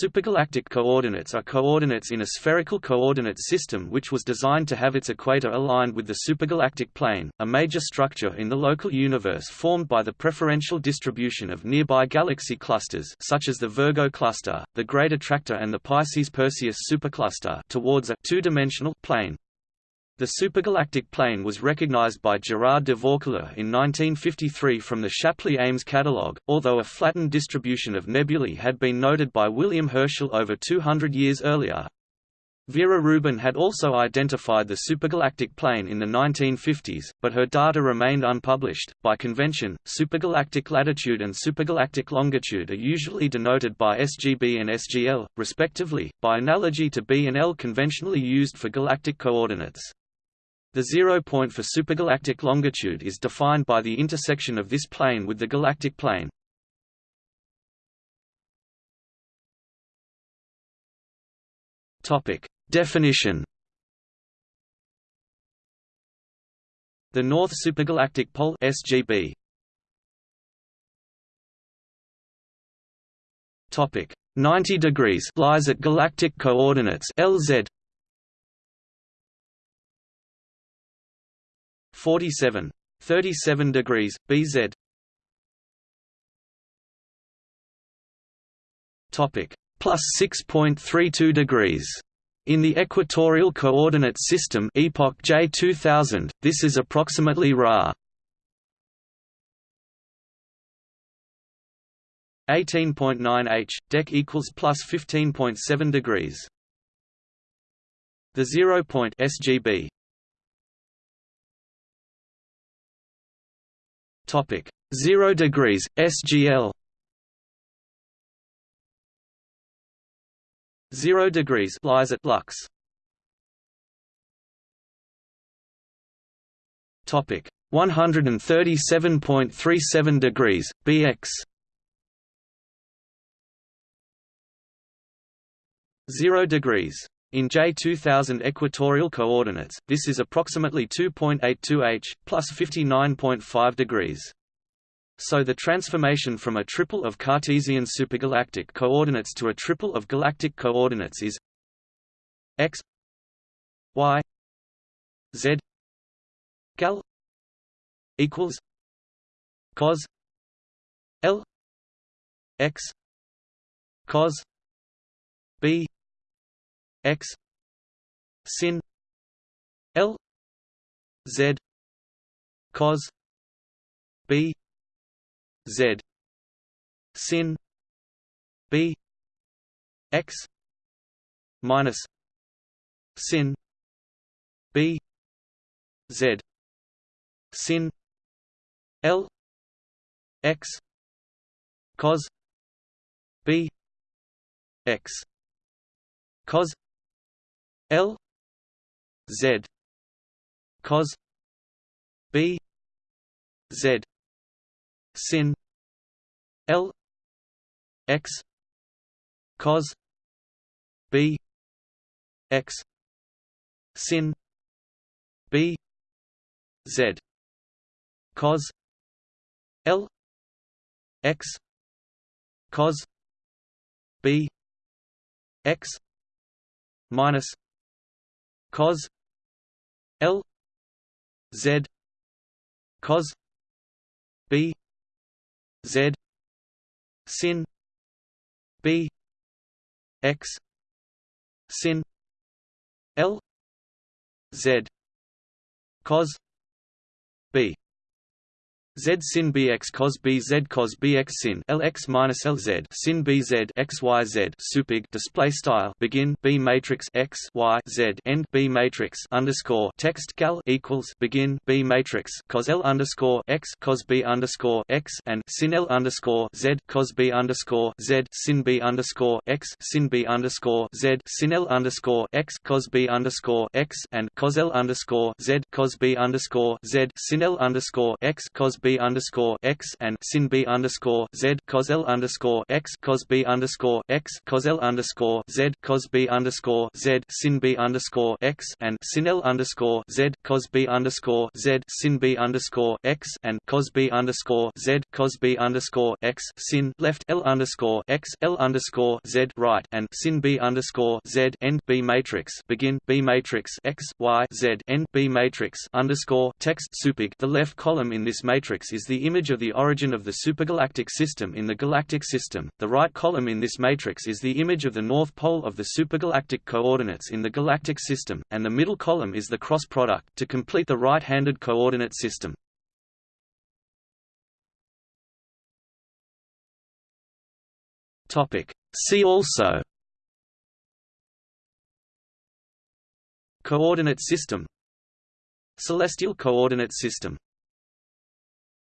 Supergalactic coordinates are coordinates in a spherical coordinate system which was designed to have its equator aligned with the supergalactic plane, a major structure in the local universe formed by the preferential distribution of nearby galaxy clusters such as the Virgo cluster, the Great Attractor and the Pisces-Perseus supercluster towards a two-dimensional plane. The supergalactic plane was recognized by Gerard de Vaucouleurs in 1953 from the Shapley-Ames catalogue, although a flattened distribution of nebulae had been noted by William Herschel over 200 years earlier. Vera Rubin had also identified the supergalactic plane in the 1950s, but her data remained unpublished. By convention, supergalactic latitude and supergalactic longitude are usually denoted by SGB and SGL, respectively, by analogy to B and L conventionally used for galactic coordinates. The zero point for supergalactic longitude is defined by the intersection of this plane with the galactic plane. Topic: Definition. The North Supergalactic Pole (SGB). Topic: 90 degrees lies at galactic coordinates LZ 47. 37 degrees, BZ Topic plus 6.32 degrees. In the equatorial coordinate system epoch J 2000, this is approximately Ra. 18.9 h, dec equals plus 15.7 degrees. The zero point SGB Topic. 0 degrees SGL 0 degrees lies at Lux. Topic. 137.37 degrees BX 0 degrees in J2000 equatorial coordinates, this is approximately 2.82 h, plus 59.5 degrees. So the transformation from a triple of Cartesian supergalactic coordinates to a triple of galactic coordinates is x y z gal equals cos l x cos b x sin l z cos b z sin b x minus sin b z sin l x cos b x cos L Z cos B Z sin L X cos B X sin B Z cos L X cos B X minus cos L Z cos B Z sin B X sin L Z cos B Z sin bx cos b z cos bx sin lx minus lz sin bz x y z supig display style begin b matrix x y z end b matrix underscore text gal equals begin b matrix cos l underscore x cos b underscore x and sin l underscore z cos b underscore z sin b underscore x sin b underscore z sin l underscore x cos b underscore x and cos l underscore z cos b underscore z sin l underscore x cos b underscore x and sin b underscore z cos l underscore x cos b underscore x cos l underscore z cos b underscore z sin b underscore x and sin l underscore z cos b underscore z sin b underscore x and cos b underscore z cos b underscore x sin left l underscore x l underscore z right and sin b underscore z end b matrix begin b matrix x y z end b matrix underscore text supig. The left column in this matrix is the image of the origin of the supergalactic system in the galactic system. The right column in this matrix is the image of the north pole of the supergalactic coordinates in the galactic system, and the middle column is the cross product to complete the right-handed coordinate system. Topic. See also Coordinate system Celestial coordinate system